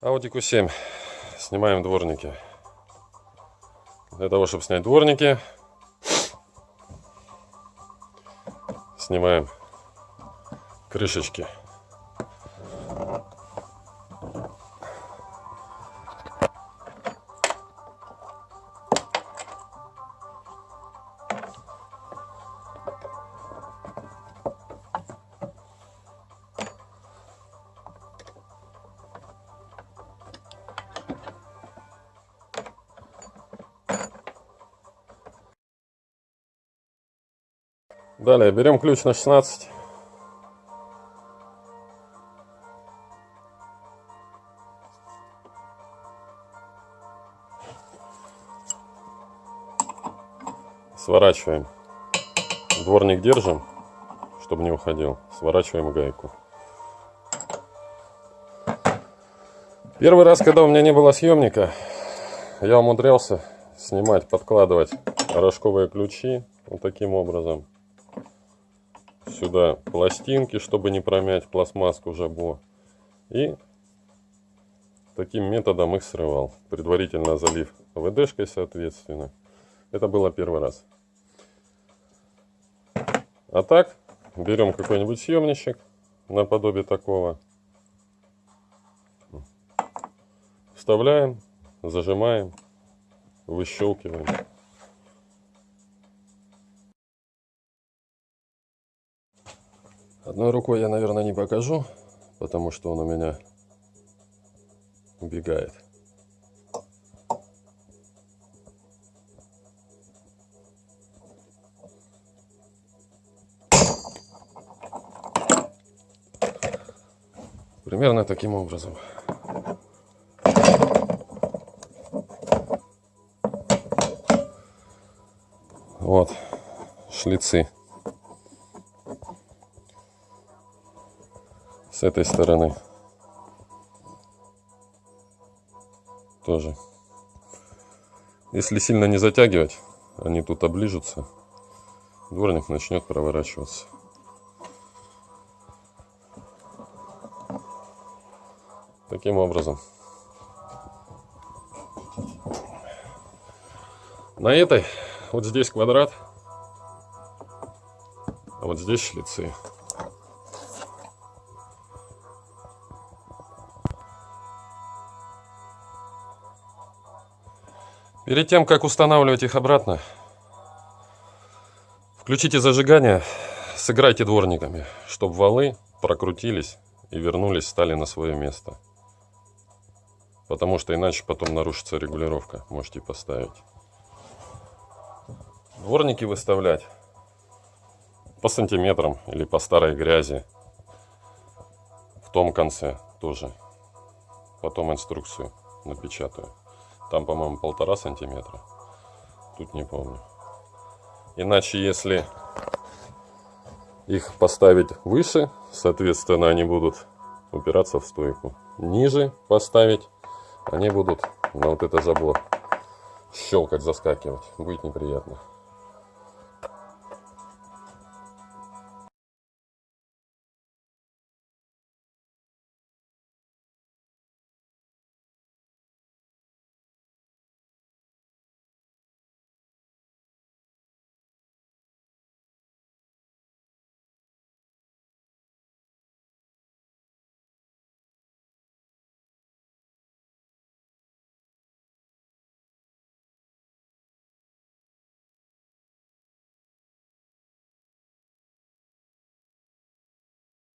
Audi Q7. Снимаем дворники. Для того, чтобы снять дворники, снимаем крышечки. Далее берем ключ на 16. Сворачиваем. Дворник держим, чтобы не уходил. Сворачиваем гайку. Первый раз, когда у меня не было съемника, я умудрялся снимать, подкладывать рожковые ключи вот таким образом сюда пластинки, чтобы не промять пластмасску жабо. И таким методом их срывал, предварительно залив ВДшкой, соответственно. Это было первый раз. А так, берем какой-нибудь съемничек, наподобие такого. Вставляем, зажимаем, выщелкиваем. Одной рукой я, наверное, не покажу, потому что он у меня убегает. Примерно таким образом. Вот шлицы. С этой стороны. Тоже. Если сильно не затягивать они тут оближутся. Дворник начнет проворачиваться. Таким образом. На этой вот здесь квадрат а вот здесь шлицы Перед тем, как устанавливать их обратно, включите зажигание, сыграйте дворниками, чтобы валы прокрутились и вернулись, стали на свое место. Потому что иначе потом нарушится регулировка. Можете поставить. Дворники выставлять по сантиметрам или по старой грязи. В том конце тоже. Потом инструкцию напечатаю. Там, по-моему, полтора сантиметра. Тут не помню. Иначе, если их поставить выше, соответственно, они будут упираться в стойку. Ниже поставить, они будут на вот это жабло щелкать, заскакивать. Будет неприятно.